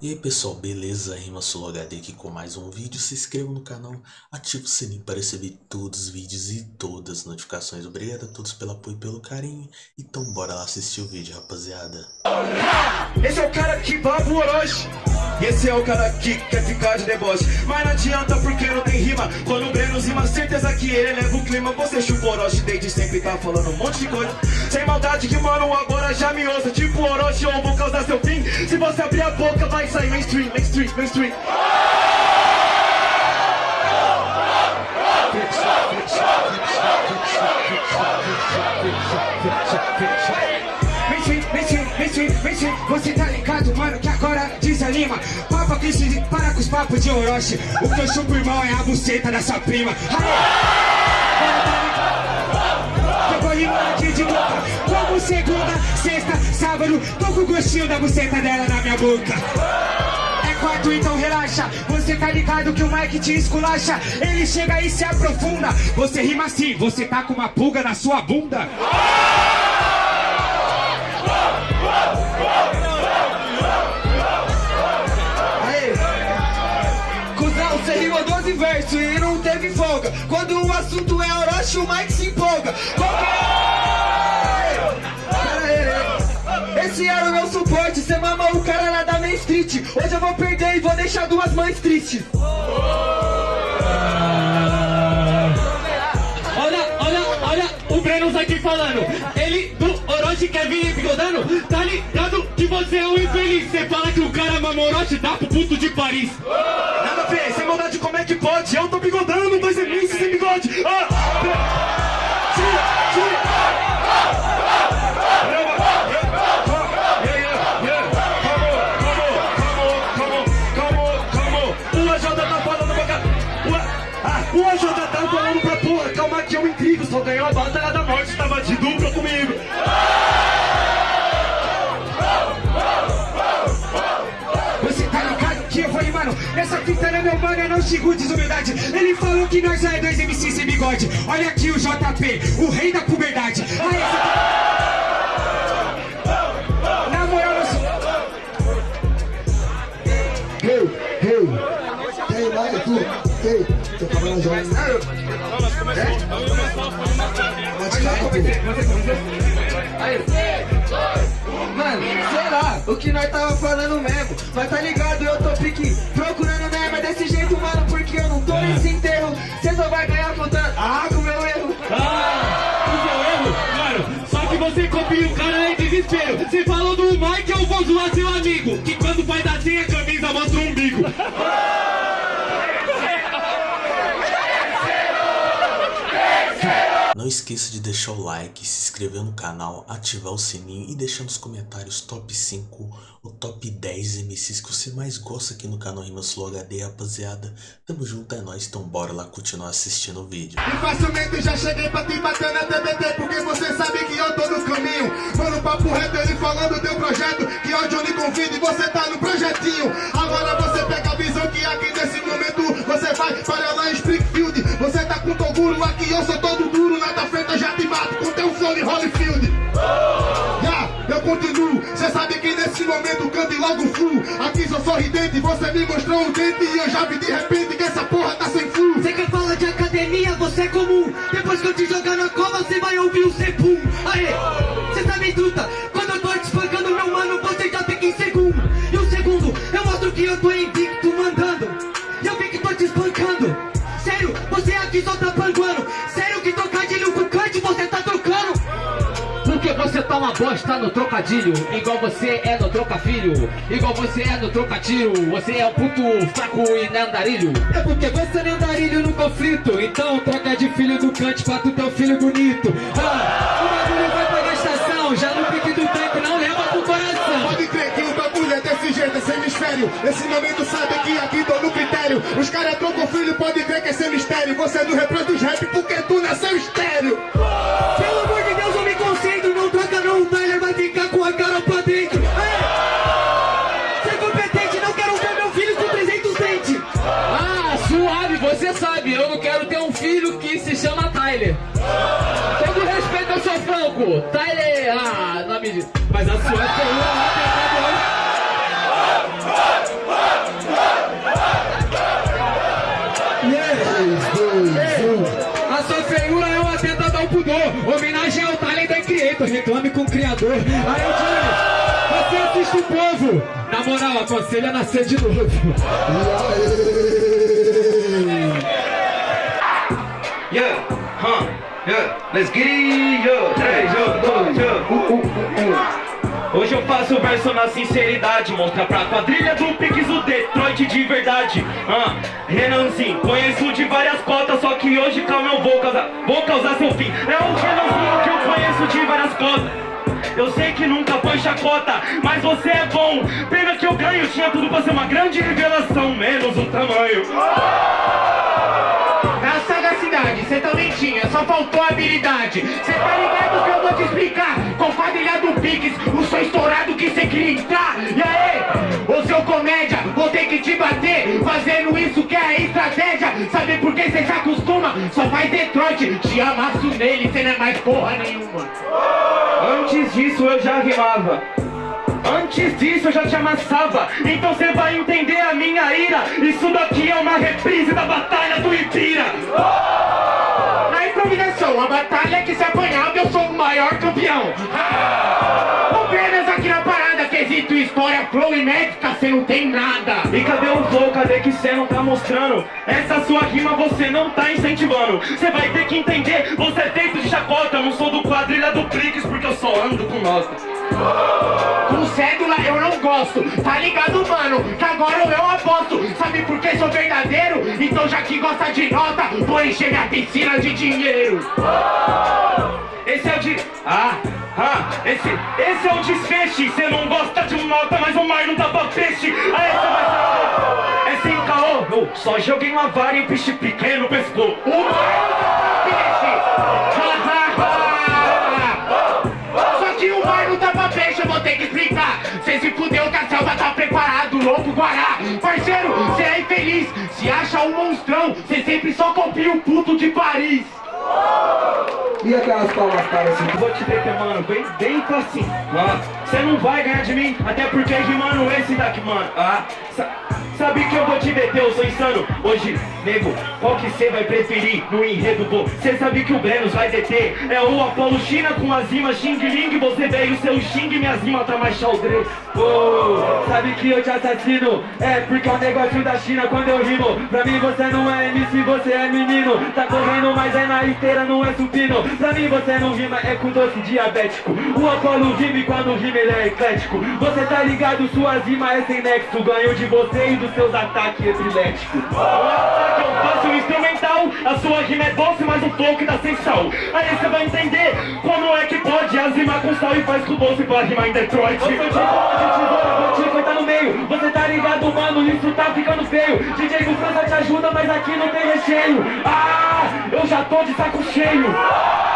E aí pessoal, beleza? Rima HD aqui com mais um vídeo. Se inscreva no canal, ative o sininho para receber todos os vídeos e todas as notificações. Obrigado a todos pelo apoio e pelo carinho. Então bora lá assistir o vídeo, rapaziada. Esse é o cara que baba o Orochi. Esse é o cara que quer ficar de deboche Mas não adianta porque não tem rima Quando o Breno rima, certeza que ele leva o clima Você chupa o Orochi desde sempre tá falando um monte de coisa Sem maldade que mano agora já me ouça Tipo Orochi ou vou causar seu fim Se você abrir a boca vai sair mainstream, mainstream, mainstream Mainstream, mainstream, mainstream, mainstream Você tá ligado, mano, que agora desanima. Papa se para com os papos de Orochi. O que eu chupo, irmão, é a buceta da sua prima. Eu vou rimar aqui de boca Como segunda, sexta, sábado Tô com gostinho da buceta dela na minha boca. É quarto, então relaxa. Você tá ligado que o Mike te esculacha. Ele chega e se aprofunda. Você rima assim, você tá com uma pulga na sua bunda. Você rimou 12 versos e não teve folga. Quando o assunto é Orochi, o Mike se empolga. Qual Esse era o meu suporte, cê mama o cara lá da Main Street Hoje eu vou perder e vou deixar duas mães tristes Olha, olha, olha o Breno aqui falando. Ele do Orochi quer vir bigodando. Tá ligado que você é um infeliz. Você fala que o cara mama Orochi, dá pro puto de Paris. Nada a ver, sem maldade como é que pode? Eu tô bigodando, dois MCs sem bigode ah, mano, essa é meu mano, eu não xingo desumildade. Ele falou que nós é dois MC sem bigode. Olha aqui o JP, o rei da puberdade. Aí, essa... Na moral, eu sou... Hey, hey, tu, tô já. Pode ficar, Mano, sei lá, o que nós tava falando mesmo. Mas tá ligado, eu tô pique procurando mesmo. É desse jeito, mano, porque eu não tô nesse enterro. Cê só vai ganhar contando. Ah, com o meu erro. Ah, o seu erro, mano. Só que você copia o cara em desespero. Você falou do Mike, eu vou zoar seu amigo. Que quando faz assim a camisa mostra o umbigo. Esqueça de deixar o like, se inscrever no canal, ativar o sininho e deixar nos comentários top 5 ou top 10 MCs que você mais gosta aqui no canal Rimas Flow HD, rapaziada. Tamo junto, é nóis, então bora lá continuar assistindo o vídeo. E facilmente já cheguei pra te bater na TBT Porque você sabe que eu tô no caminho Mano, papo reto, ele falando teu projeto Que hoje eu lhe convido e você tá no projetinho Agora você pega a visão que aqui nesse momento Você vai para lá em Springfield Você tá com Toguro, aqui eu sou todo flow de Holyfield. Já, eu continuo. Cê sabe que nesse momento cante logo flu Aqui sou sorridente, você me mostrou um dente E eu já vi de repente que essa Porque você tá uma bosta no trocadilho. Igual você é no trocafilho. Igual você é no trocatiro. Você é um puto fraco e não andarilho É porque você é andarilho no conflito. Então troca de filho do cante pra tu ter um filho bonito. Ah, O bagulho vai pra gastação. Já no pique do tanque não leva pro coração. Pode crer que o bagulho é desse jeito, esse hemisfério Esse momento sabe que aqui tô no critério. Os caras trocam filho, pode crer que esse é mistério Você não Tá Tyler! Ah, na medida. Mas a sua é uma né, A sua feiura é uma tentada ao pudor Homenagem ao talento da Creator. Reclame com o Criador. Aí eu digo, você assiste o povo. Na moral, aconselha a nascer de novo. Yeah, let's get it, yo, 3, yo, 2, yo, uh, uh, uh, uh. Hoje eu faço verso na sinceridade Mostra pra quadrilha do Pix o Detroit de verdade. Ah, Renanzinho, conheço de várias cotas Só que hoje, calma, eu vou causar, vou causar seu fim. É o Renanzinho que eu conheço de várias cotas. Eu sei que nunca foi chacota, mas você é bom. Pena que eu ganho, tinha tudo pra ser uma grande revelação Menos o tamanho sagacidade, cê também tinha, só faltou habilidade. Cê tá ligado que eu vou te explicar Com quadrilha do Pix, o som estourado que cê queria entrar. E aí, ô seu comédia, vou ter que te bater Fazendo isso que é estratégia. Sabe por que cê se acostuma? Só faz Detroit, te amasso nele, cê não é mais porra nenhuma. Antes disso eu já rimava Antes disso eu já te amassava. Então você vai entender a minha ira. Isso daqui é uma reprise da batalha do Ibira. Na improvisação, a batalha que se apanhava eu sou o maior campeão. Apenas aqui na parada, quesito história, flow e médica, cê não tem nada. E cadê o flow? Cadê que cê não tá mostrando? Essa sua rima você não tá incentivando. Você vai ter que entender, você é feito de chacota. Eu não sou do quadrilha do Prix porque eu só ando com nota Com cédula eu não gosto, tá ligado mano? Que agora eu aposto, sabe por que sou verdadeiro? Então já que gosta de nota, vou encher minha piscina de dinheiro. Esse é o de... Ah, ah, esse, esse é o desfeche Cê não gosta de nota, mas o mar não dá pra peixe. Aí cê vai saber É sem caô, só joguei uma vara e o peixe pequeno pescou. O mar não dá pra peixe ter que explicar Cê se fudeu que a selva tá preparado, louco Guará. Parceiro, cê é infeliz. Se acha um monstrão, cê sempre só copia o puto de Paris aquelas palmas para assim? Vou te deter, mano, bem, bem facinho ah, Cê não vai ganhar de mim, até porque rimando esse daqui, mano. Ah, sa Sabe que eu vou te deter, eu sou insano. Hoje, nego, qual que cê vai preferir no enredo, pô? Cê sabe que o Brenos vai deter. É o Apolo China com as rimas Xing Ling. Você veio seu Xing, minhas rimas tá mais xaldre. Oh, Sabe que eu te assassino? É porque é um negócio da China. Quando eu rimo Pra mim você não é MC, você é menino. Tá correndo, mas é na esteira, não é supino. Pra mim você não rima, é com doce diabético. O Apolo rima e quando rima ele é eclético. Você tá ligado, suas rimas é sem nexo. Ganho de você e dos seus ataques epiléticos. O ataque eu faço um instrumental. A sua rima é doce, mas o flow que dá sem sal Aí você vai entender como é que pode. As rimas com sal e faz com doce pra rimar em Detroit. Eu sou de bola, de tesoura, vou te cortar no meio. Você tá ligado, mano, isso tá ficando feio. DJ do França te ajuda, mas aqui não tem recheio. Ah, eu já tô de saco cheio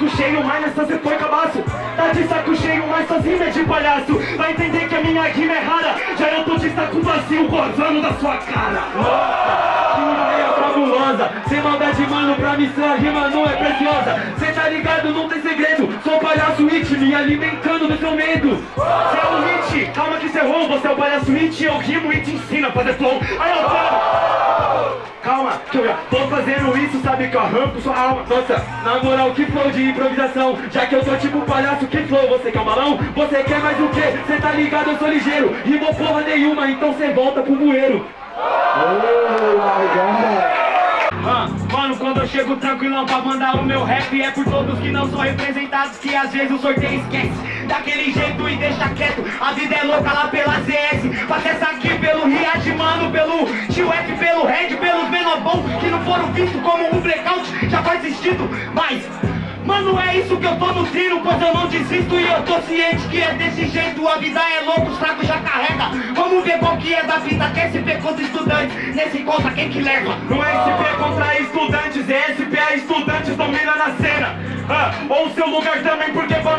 saco cheio, mas nessa você foi cabaço. Tá de saco cheio, mas suas é de palhaço. Vai entender que a minha rima é rara. Já eu tô de saco vazio, gozando da sua cara Sem maldade, mano, pra mim sua rima não é preciosa. Cê tá ligado, não tem segredo. Sou palhaço it, me alimentando do seu medo. Cê é o hit, calma que cê errou. Você é o palhaço it, eu rimo e te ensino a fazer flow. Aí eu falo Calma, que eu já tô fazendo isso, sabe que eu arranco sua alma. Nossa, na moral, que flow de improvisação. Já que eu sou tipo palhaço, que flow, você quer um balão? Você quer mais o quê? Cê tá ligado, eu sou ligeiro. Rimou porra nenhuma, então cê volta pro bueiro. Oh my god. Mano, quando eu chego tranquilão pra mandar o meu rap É por todos que não são representados Que às vezes o sorteio esquece. Daquele jeito e deixa quieto A vida é louca lá pela ZS. Passa essa aqui pelo Riad, mano Pelo Tio F, pelo Red, pelos menobão Que não foram vistos como um blackout Já faz sentido, mas... Mano, é isso que eu tô nutrindo, pois eu não desisto e eu tô ciente que é desse jeito. A vida é louca, os fracos já carrega. Vamos ver qual que é da vida, que SP contra estudantes Nesse conta quem que leva? Não é SP contra estudantes, é SP a estudantes domina na cena. Ah, Ou seu lugar também, porque pra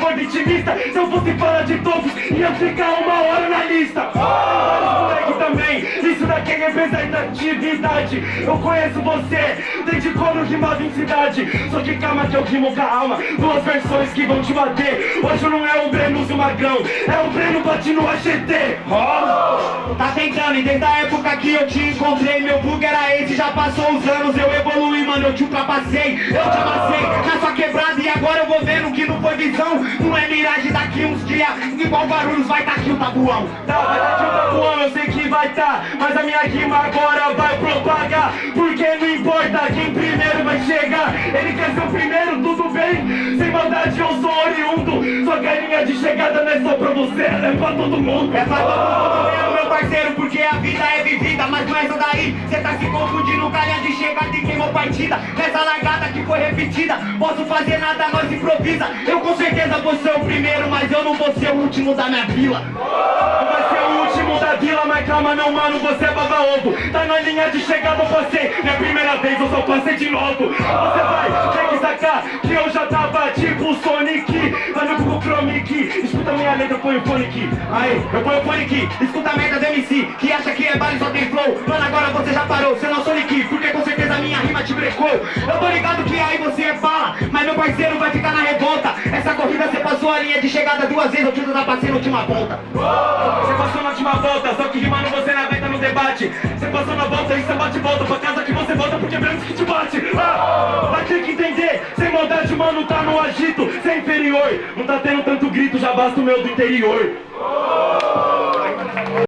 foi vitimista. Se eu fosse falar de todos, ia ficar uma hora na lista. Moleque também, isso daqui é representatividade. Eu conheço você, desde quando rimava em cidade. Só que calma que eu rimo com a alma. Duas versões que vão te bater. Hoje não é o Breno e o Magrão É o Breno bate no AGT oh! Tá tentando, e desde a época que eu te encontrei Meu bug era esse, já passou os anos Eu evoluí, mano, eu te ultrapassei Eu te amassei. Na sua quebrada E agora eu vou vendo que não foi visão. Não é miragem daqui uns dias Igual Guarulhos vai tá aqui o tabuão. Tá, vai tá aqui o tabuão, eu sei que vai tá Mas a minha rima agora vai propagar. Porque não importa quem primeiro vai chegar Ele quer ser o primeiro, tudo bem. Sem maldade eu sou oriundo Sua carinha de chegada não é só pra você Ela é pra todo mundo. É pra todo mundo mesmo, meu parceiro Porque a vida é vivida Mas com essa daí, cê tá se confundindo Calha de chegada e queimou partida. Nessa largada que foi repetida Posso fazer nada, nós improvisa. Eu com certeza vou ser o primeiro Mas eu não vou ser o último da minha vila Não ser o vila Mas calma não, mano, você é baba ovo. Tá na linha de chegada, você. Minha primeira vez, eu só passei de novo Você vai ter que sacar Que eu já tava tipo Sonic. Vai no Google Chromic Escuta minha letra, põe o fone aqui Aí, eu ponho fone aqui Escuta a merda do MC Que acha que é baile só tem flow. Mano, agora você já parou, você não é Sonic Porque com certeza minha rima te brecou. Eu tô ligado que aí você é fala Mas meu parceiro vai ficar na revolta Essa corrida você passou a linha de chegada duas vezes Eu te ultrapassei na última volta. Você passou na última volta Só que rimando você não aguenta no debate. Você passou na volta e você bate volta Pra casa que você volta porque menos que te bate. Ah, Vai ter que entender Sem maldade, mano, tá no agito Você é inferior. Não tá tendo tanto grito, já basta o meu do interior.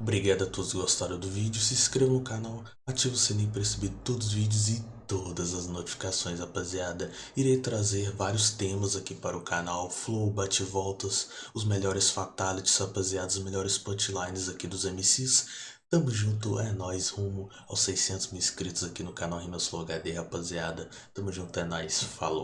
Obrigado a todos que gostaram do vídeo, se inscreva no canal, ative o sininho para receber todos os vídeos e todas as notificações, rapaziada. Irei trazer vários temas aqui para o canal, flow, bate-voltas, os melhores fatalities, rapaziada, os melhores punchlines aqui dos MCs. Tamo junto, é nóis, rumo aos 600 mil inscritos aqui no canal Rimas Flow HD, rapaziada. Tamo junto, é nóis, falou.